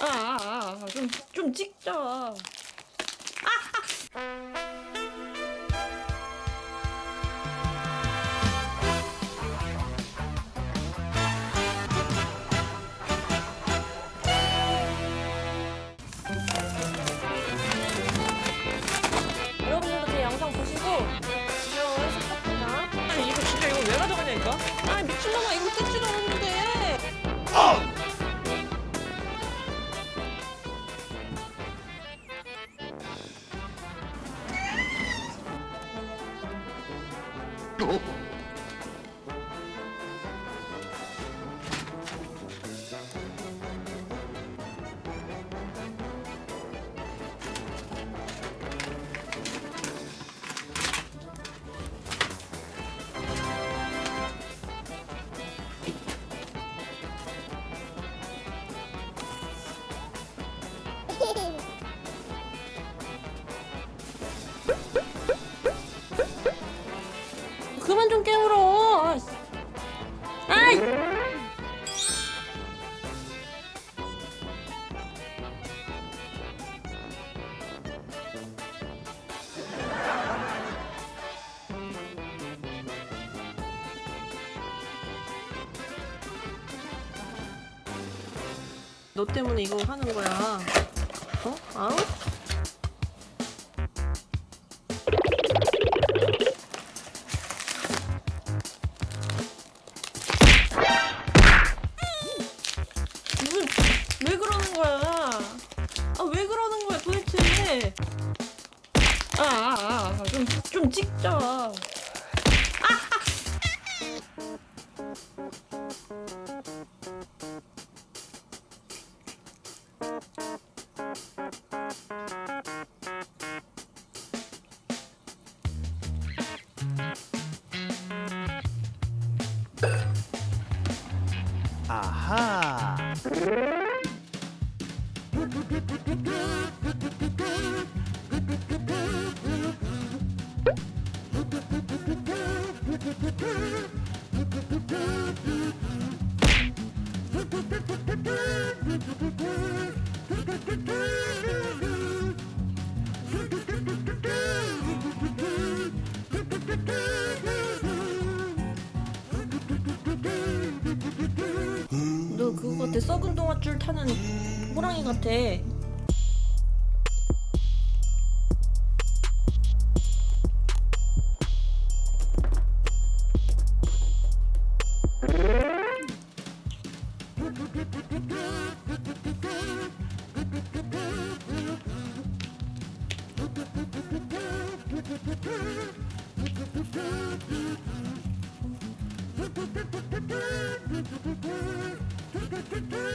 아, 아, 아, 좀, 좀 찍자. 아, 여러분들도 제 영상 보시고 귀여운 아니 이거 진짜 이거 왜 가져가냐니까? 아 미친놈아 이거 뜯지도 않는데 그 너 때문에 이거 하는 거야 어? 아우? 도대체? 아아 아 좀 좀 찍자. 아! 아하. 너 그거 같아 썩은 동아줄 타는 호랑이 같아. Ooh,